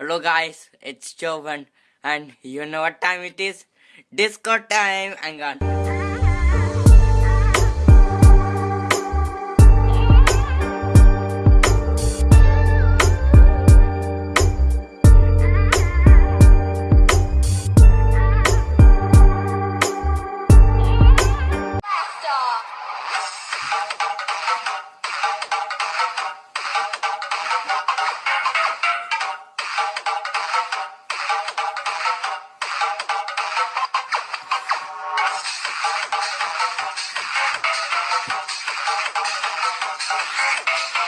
Hello guys, it's Jovan and you know what time it is? Disco time! Hang on. Thank you.